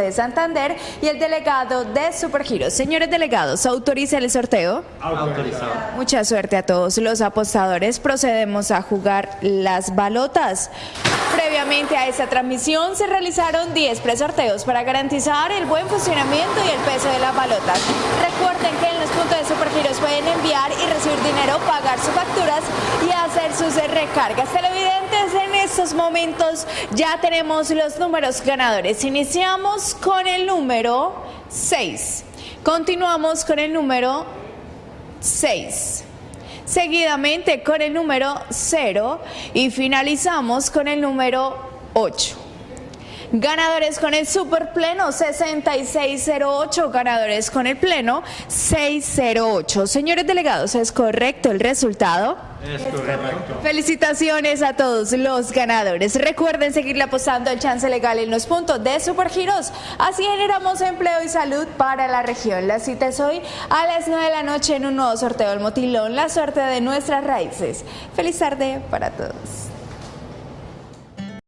De Santander y el delegado de Supergiros. Señores delegados, autoriza el sorteo. Autorizado. Mucha suerte a todos los apostadores. Procedemos a jugar las balotas. Previamente a esta transmisión se realizaron 10 presorteos para garantizar el buen funcionamiento y el peso de las balotas. Recuerden que en los puntos de Supergiros pueden enviar y recibir dinero, pagar y hacer sus recargas. Televidentes, en estos momentos ya tenemos los números ganadores. Iniciamos con el número 6. Continuamos con el número 6 seguidamente con el número 0 y finalizamos con el número 8. Ganadores con el super pleno 6608, ganadores con el pleno 608. Señores delegados, ¿es correcto el resultado? Es correcto. Felicitaciones a todos los ganadores. Recuerden seguirle apostando el chance legal en los puntos de Supergiros. Así generamos empleo y salud para la región. La cita es hoy a las 9 de la noche en un nuevo sorteo del Motilón, la suerte de nuestras raíces. Feliz tarde para todos.